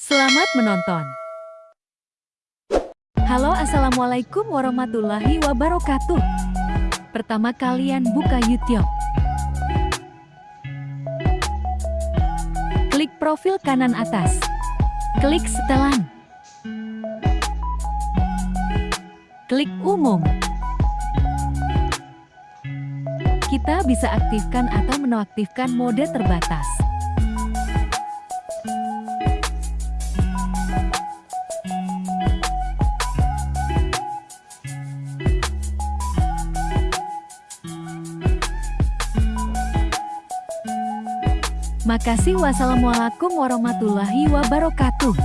Selamat menonton. Halo Assalamualaikum warahmatullahi wabarakatuh. Pertama kalian buka YouTube. Klik profil kanan atas. Klik setelan. Klik umum. Kita bisa aktifkan atau menonaktifkan mode terbatas. Makasih wassalamualaikum warahmatullahi wabarakatuh.